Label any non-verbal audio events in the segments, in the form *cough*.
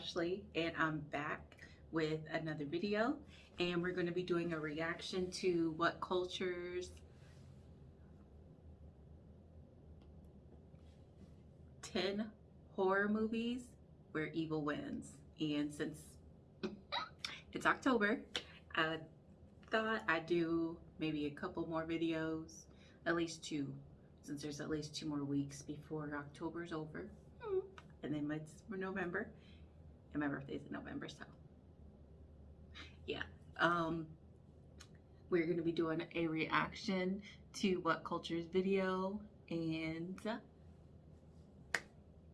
Ashley and I'm back with another video and we're going to be doing a reaction to WhatCulture's 10 horror movies where evil wins. And since *laughs* it's October I thought I'd do maybe a couple more videos at least two since there's at least two more weeks before October's over. Hmm. And then it's November and my birthday's in November so. Yeah um we're gonna be doing a reaction to WhatCulture's video and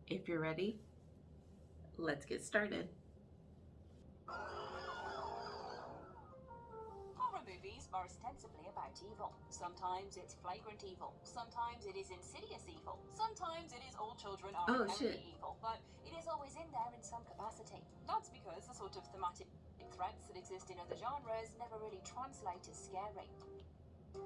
if you're ready let's get started Are ostensibly about evil. Sometimes it's flagrant evil. Sometimes it is insidious evil. Sometimes it is all children are Oh, inherently evil. But it is always in there in some capacity. That's because the sort of thematic threats that exist in other genres never really translate as scary.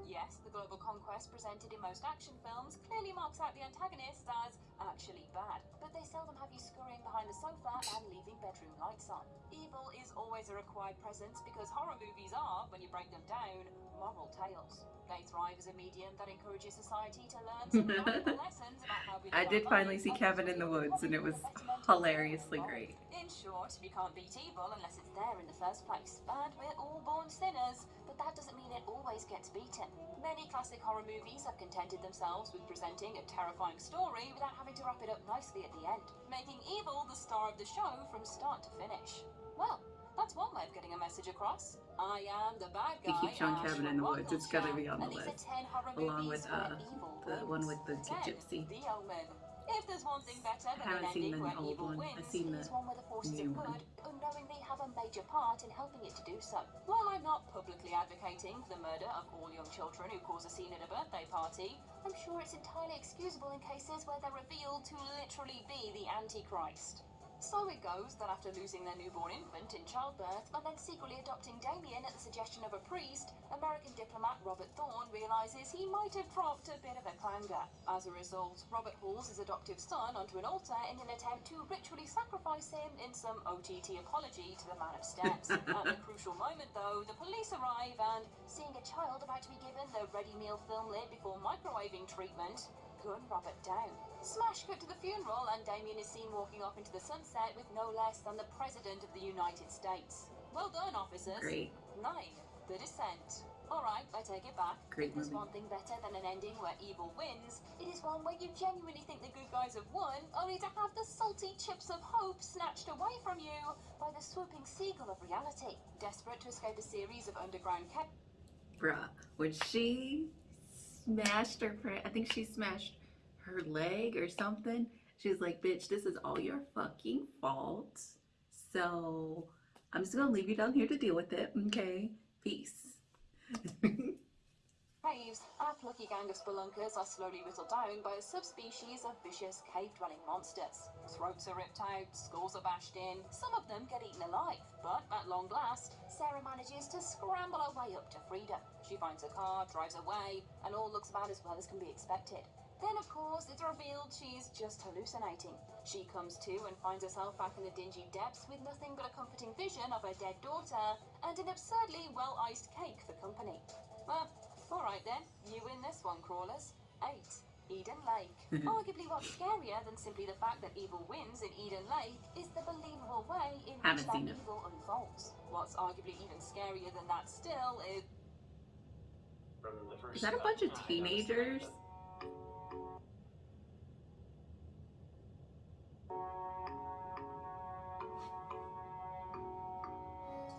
Yes, the global conquest presented in most action films clearly marks out the antagonists as actually bad, but they seldom have you behind the sofa and leaving bedroom lights on. Evil is always a required presence because horror movies are, when you break them down, moral tales. They thrive as a medium that encourages society to learn some *laughs* valuable lessons about how we I did finally see Cabin in the Woods and it was hilariously great in short, you can't beat evil unless it's there in the first place. And we're all born sinners, but that doesn't mean it always gets beaten. Many classic horror movies have contented themselves with presenting a terrifying story without having to wrap it up nicely at the end, making evil the star of the show from start to finish. Well, that's one way of getting a message across. I am the bad He guy. keeps showing Ash Cabin in the Woods. It's gotta be on the and these are list. 10 horror Along with, uh, the one with the gypsy. The Omen. If there's one thing better than an ending where evil one. wins, I've seen it is the one where the forces of good unknowingly have a major part in helping it to do so. While I'm not publicly advocating for the murder of all young children who cause a scene at a birthday party, I'm sure it's entirely excusable in cases where they're revealed to literally be the Antichrist. So it goes that after losing their newborn infant in childbirth and then secretly adopting Damien at the suggestion of a priest, American diplomat Robert Thorne realizes he might have dropped a bit of a clanger. As a result, Robert hauls his adoptive son onto an altar in an attempt to ritually sacrifice him in some OTT apology to the man of steps. *laughs* at the crucial moment, though, the police arrive and, seeing a child about to be given the ready meal film lid before microwaving treatment, gun Robert down. Smash cut to the funeral, and Damien is seen walking off into the sunset with no less than the President of the United States. Well done, officers. great Nine. The Descent. Alright, I take it back. Great there's one thing better than an ending where evil wins, it is one where you genuinely think the good guys have won, only to have the salty chips of hope snatched away from you by the swooping seagull of reality. Desperate to escape a series of underground bruh when she smashed her I think she smashed her leg or something. She was like bitch this is all your fucking fault. So I'm just gonna leave you down here to deal with it okay? Peace *laughs* caves, our plucky gang of spelunkers are slowly whittled down by a subspecies of vicious cave-dwelling monsters. Throats are ripped out, skulls are bashed in, some of them get eaten alive, but at long last, Sarah manages to scramble her way up to freedom. She finds a car, drives away, and all looks about as well as can be expected. Then, of course, it's revealed she's just hallucinating. She comes to and finds herself back in the dingy depths with nothing but a comforting vision of her dead daughter and an absurdly well-iced cake for company. Well, alright then, you win this one, crawlers. 8. Eden Lake. *laughs* Arguably what's scarier than simply the fact that evil wins in Eden Lake is the believable way in which Haven't that evil unfolds. What's arguably even scarier than that still is from the first is that a bunch of time I noticed teenagers.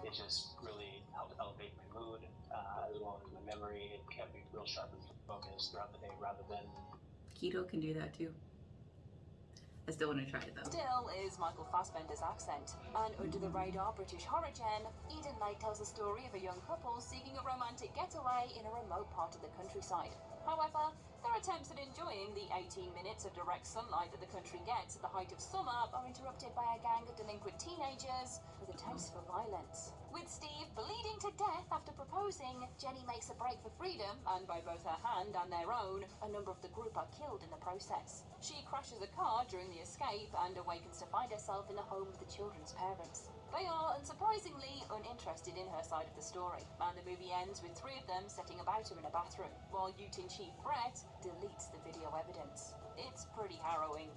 It just really helped elevate my mood uh, as well as my memory. It kept me real sharp and focused throughout the day rather than keto can do that too I still want to try it though still is Michael Fassbender's accent. And under the radar British horror gen, Eden Lake tells the story of a young couple seeking a romantic getaway in a remote part of the countryside. However, their attempts at enjoying the 18 minutes of direct sunlight that the country gets at the height of summer are interrupted by a gang of delinquent teenagers with a taste for violence. With Steve bleeding to death after proposing, Jenny makes a break for freedom, and by both her hand and their own, a number of the group are killed in the process. She crashes a car during the escape and awakens to find herself in the home of the children's parents. They are, unsurprisingly, uninterested in her side of the story, and the movie ends with three of them setting about her in a bathroom, while Ute in Chief Brett deletes the video evidence. It's pretty harrowing.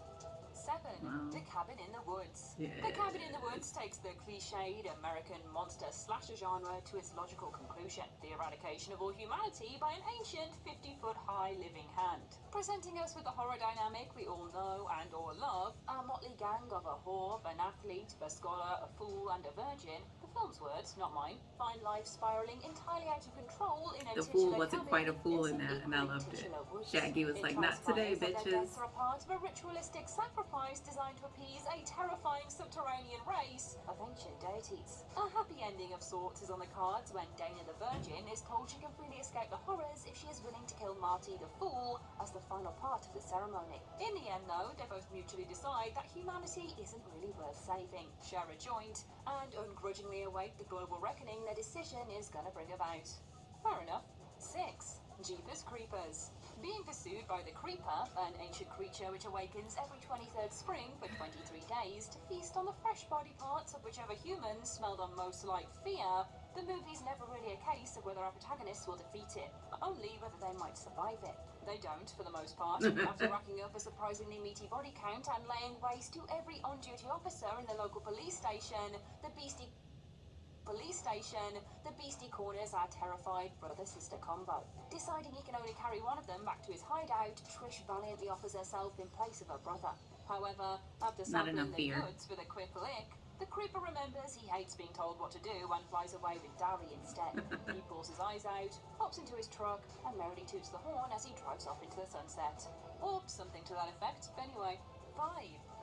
7. Wow. The Cabin in the Woods. Yeah. The Cabin in the Woods takes the cliched American monster slasher genre to its logical conclusion the eradication of all humanity by an ancient 50 foot high living hand. Presenting us with the horror dynamic we all know and or love, a motley gang of a whore, an athlete, a scholar, a fool, and a virgin, the film's words, not mine, find life spiraling entirely out of control in a The fool wasn't quite a fool in that, and I loved it. Shaggy was like, "Not today, bitches." are part of a ritualistic sacrifice designed to appease a terrifying subterranean race of ancient deities. A happy ending of sorts is on the cards when Dana the Virgin is told she can freely escape the horrors if she is willing to kill Marty the Fool as the final part of the ceremony. In the end, though, they both mutually decide that humanity isn't really worth saving, share a joint, and ungrudgingly await the global reckoning their decision is going to bring about. Fair enough. 6. Jeepers Creepers. Being pursued by the Creeper, an ancient creature which awakens every 23rd spring for 23 days to feast on the fresh body parts of whichever humans smelled on most like fear, the movie's never really a case of whether our protagonists will defeat it, only whether they might survive it. They don't, for the most part, *laughs* after racking up a surprisingly meaty body count and laying waste to every on duty officer in the local police station, the beastie police station, the beastie corners our terrified brother-sister combo. Deciding he can only carry one of them back to his hideout, Trish valiantly offers herself in place of her brother. However, after sampling the goods with a quick lick, the creeper remembers he hates being told what to do and flies away with Darry instead. *laughs* he pulls his eyes out, hops into his truck, and merrily toots the horn as he drives off into the sunset. Or something to that effect, anyway. 5.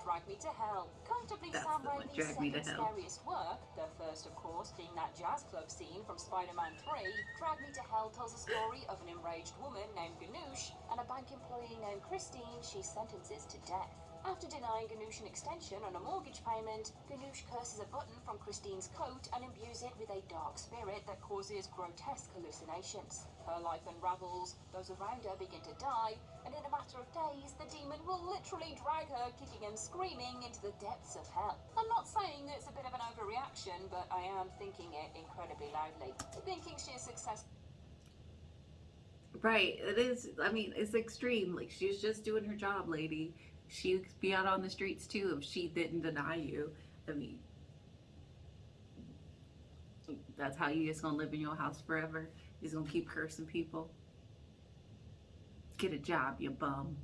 Drag Me to Hell. Comfortably Sam the Raimi's Drag Me to second scariest work, the first of course being that jazz club scene from Spider-Man 3, Drag Me to Hell tells the story of an enraged woman named Ganush and a bank employee named Christine she sentences to death. After denying Ganush an extension on a mortgage payment, Ganush curses a button from Christine's coat and imbues it with a dark spirit that causes grotesque hallucinations. Her life unravels, those around her begin to die, and in a matter of days, the demon will literally drag her, kicking and screaming, into the depths of hell. I'm not saying that it's a bit of an overreaction, but I am thinking it incredibly loudly. Thinking she is successful. Right. It is. I mean, it's extreme. Like she's just doing her job, lady. She'd be out on the streets too if she didn't deny you. I mean, that's how you just gonna live in your house forever. You're just gonna keep cursing people. Get a job, you bum.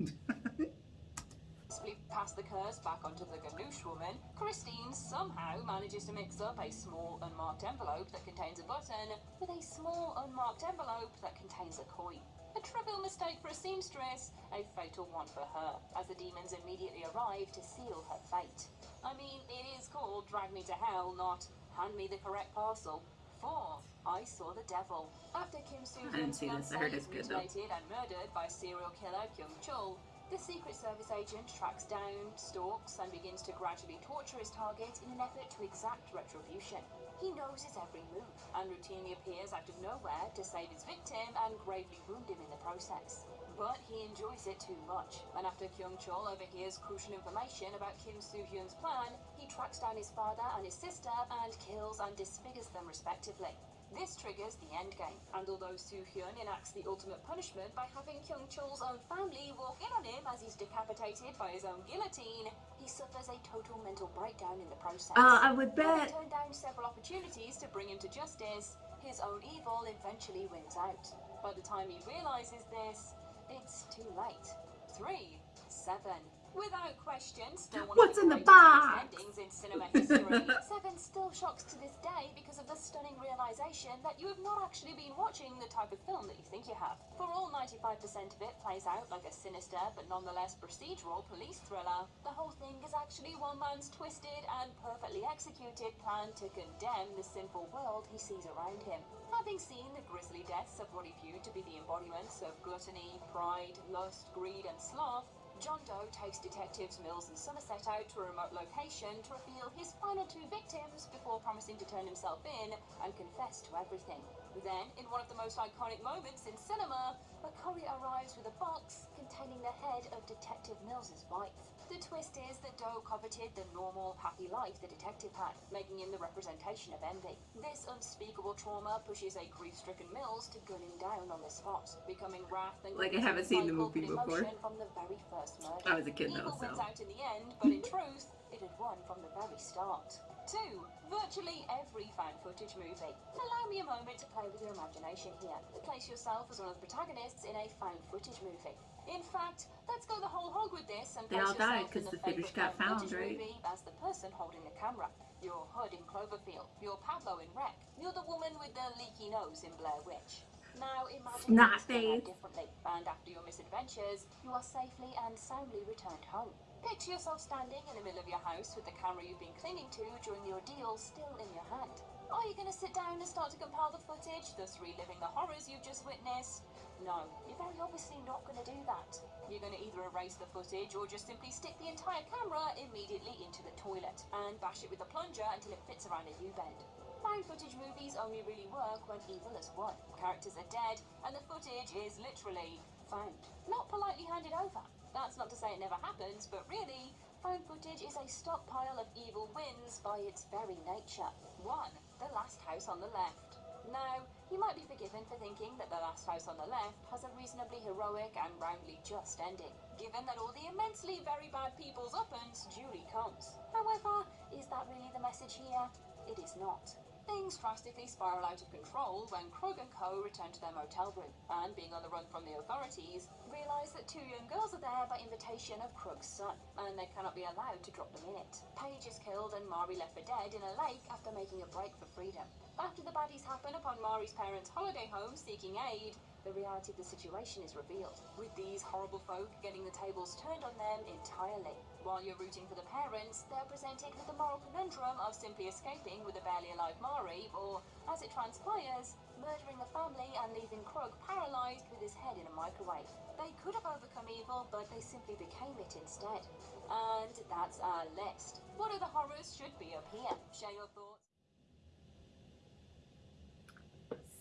successfully pass the curse back onto the Ganush woman, Christine somehow manages to mix up a small unmarked envelope that contains a button with a small unmarked envelope that contains a coin. A trivial mistake for a seamstress, a fatal one for her, as the demons immediately arrive to seal her fate. I mean, it is called Drag Me to Hell, not Hand Me the Correct Parcel. 4. I Saw the Devil. After Kim Soo I didn't Hyun's see fiancé heard is though. mutilated and murdered by serial killer Kyung Chul, the Secret Service agent tracks down, stalks, and begins to gradually torture his target in an effort to exact retribution. He knows his every move and routinely appears out of nowhere to save his victim and gravely wound him in the process. But he enjoys it too much, and after Kyung Chul overhears crucial information about Kim Soo Hyun's plan, he tracks down his father and his sister and kills and disfigures them respectively. This triggers the endgame, and although Soo Hyun enacts the ultimate punishment by having Kyung Chul's own family walk in on him as he's decapitated by his own guillotine, he suffers a total mental breakdown in the process. Uh, I would bet. turned down several opportunities to bring him to justice, his own evil eventually wins out. By the time he realizes this, it's too late. Three, seven. Without question, still one What's of in the box? endings in cinema history. *laughs* Seven still shocks to this day because of the stunning realization that you have not actually been watching the type of film that you think you have. For all 95% of it plays out like a sinister but nonetheless procedural police thriller, the whole thing is actually one man's twisted and perfectly executed plan to condemn the sinful world he sees around him. Having seen the grisly deaths of what he viewed to be the embodiments of gluttony, pride, lust, greed, and sloth, John Doe takes detectives Mills and Somerset out to a remote location to reveal his final two victims before promising to turn himself in and confess to everything. Then, in one of the most iconic moments in cinema, McCurry arrives with a box containing the head of Detective Mills's wife. The twist is that Doe coveted the normal, happy life the detective had, making him the representation of envy. This unspeakable trauma pushes a grief-stricken Mills to gun him down on the spot, becoming wrath and Like, I haven't seen the movie before. From the very first murder. I was a kid though, so. wins out in the end, but in truth, it had won from the very start. Two, virtually every found footage movie. Allow me a moment to play with your imagination here. Place yourself as one of the protagonists in a found footage movie. In fact, let's go the whole hog with this and They all died because the favourite footage got found, right? as the person holding the camera. You're Hud in Cloverfield. You're Pablo in Rec. You're the woman with the leaky nose in Blair Witch. Now imagine Snot things turn out face. differently, and after your misadventures, you are safely and soundly returned home. Picture yourself standing in the middle of your house with the camera you've been clinging to during the ordeal still in your hand. Are you going to sit down and start to compile the footage, thus reliving the horrors you've just witnessed? No, you're very obviously not going to do that. You're going to either erase the footage or just simply stick the entire camera immediately into the toilet and bash it with a plunger until it fits around a U-bend. Found footage movies only really work when evil has won. Characters are dead, and the footage is literally found. Not politely handed over. That's not to say it never happens, but really, found footage is a stockpile of evil wins by its very nature. One, the last house on the left. Now, you might be forgiven for thinking that the last house on the left has a reasonably heroic and roundly just ending, given that all the immensely very bad people's uppance duly comes. However, is that really the message here? It is not. Things drastically spiral out of control when Krug and Co. return to their motel room, and being on the run from the authorities, realise that two young girls are there by invitation of Krug's son, and they cannot be allowed to drop them in it. Paige is killed and Mari left for dead in a lake after making a break for freedom. After the baddies happen upon Mari's parents' holiday home seeking aid, the reality of the situation is revealed, with these horrible folk getting the tables turned on them entirely. While you're rooting for the parents, they're presented with the moral conundrum of simply escaping with a barely alive Mari, or, as it transpires, murdering the family and leaving Krug paralysed with his head in a microwave. They could have overcome evil, but they simply became it instead. And that's our list. What other horrors should be up here? Share your thoughts.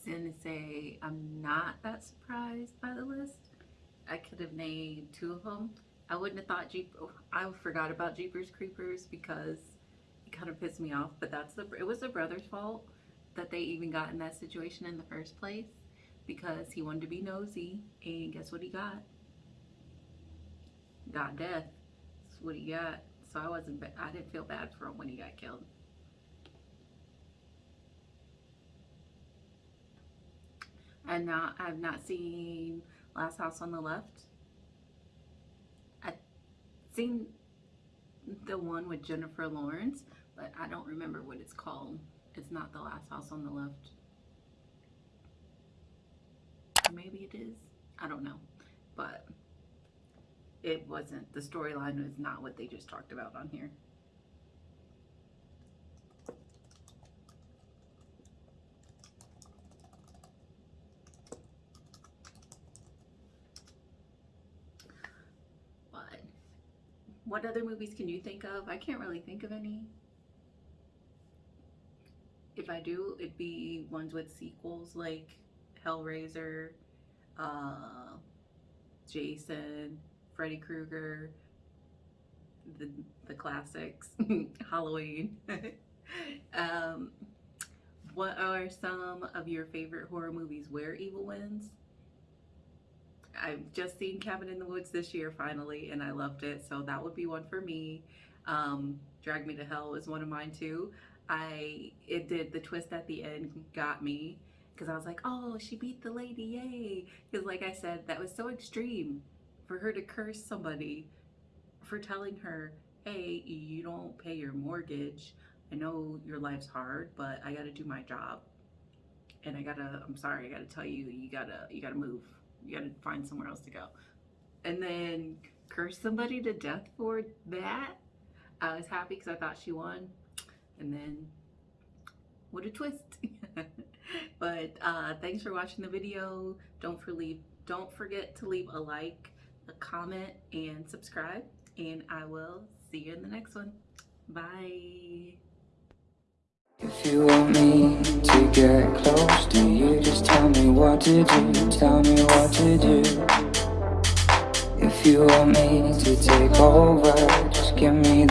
Sensei, I'm not that surprised by the list. I could have named two of them. I wouldn't have thought Jeep. Oh, I forgot about Jeepers Creepers because it kind of pissed me off. But that's the. It was the brother's fault that they even got in that situation in the first place because he wanted to be nosy, and guess what he got? Got death. That's what he got. So I wasn't. I didn't feel bad for him when he got killed. And not, I've not seen Last House on the Left. I've seen the one with Jennifer Lawrence, but I don't remember what it's called. It's not The Last House on the Left. Maybe it is. I don't know. But it wasn't, the storyline was not what they just talked about on here. But what other movies can you think of? I can't really think of any. If I do, it'd be ones with sequels like Hellraiser, uh, Jason, Freddy Krueger, the the classics, *laughs* Halloween. *laughs* um, what are some of your favorite horror movies where evil wins? I've just seen Cabin in the Woods this year finally, and I loved it. So that would be one for me. Um, Drag Me to Hell is one of mine too. I it did the twist at the end got me because I was like, oh, she beat the lady, yay! Because like I said, that was so extreme for her to curse somebody for telling her, hey, you don't pay your mortgage. I know your life's hard, but I got to do my job, and I gotta. I'm sorry, I gotta tell you, you gotta, you gotta move you gotta find somewhere else to go. And then curse somebody to death for that. I was happy because I thought she won. And then, what a twist. *laughs* but uh, thanks for watching the video. Don't for leave, don't forget to leave a like, a comment, and subscribe. And I will see you in the next one. Bye. If you want me get close to you, just tell me what to do, tell me what to do. If you want me to take over, just give me